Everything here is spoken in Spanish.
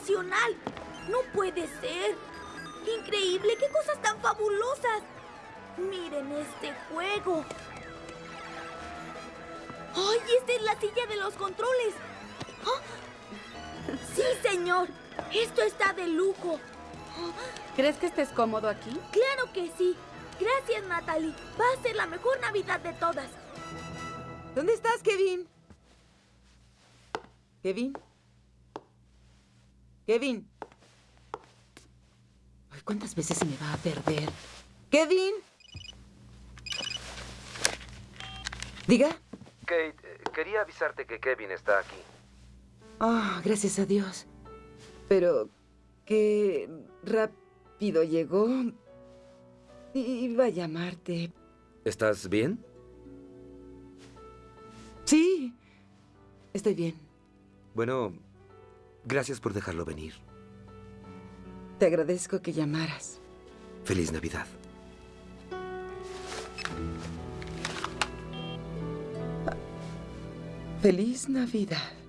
sensacional. No puede ser. Increíble, qué cosas tan fabulosas. Miren este juego. ¡Ay, esta es la silla de los controles! ¡Ah! Sí, señor. Esto está de lujo. ¿Crees que estés cómodo aquí? Claro que sí. Gracias, Natalie. Va a ser la mejor Navidad de todas. ¿Dónde estás, Kevin? ¿Kevin? ¿Kevin? Ay, ¿Cuántas veces se me va a perder? ¿Kevin? Diga. Kate, eh, quería avisarte que Kevin está aquí. Ah, gracias a Dios. Pero qué rápido llegó. Iba a llamarte. ¿Estás bien? Sí, estoy bien. Bueno, gracias por dejarlo venir. Te agradezco que llamaras. Feliz Navidad. Feliz Navidad.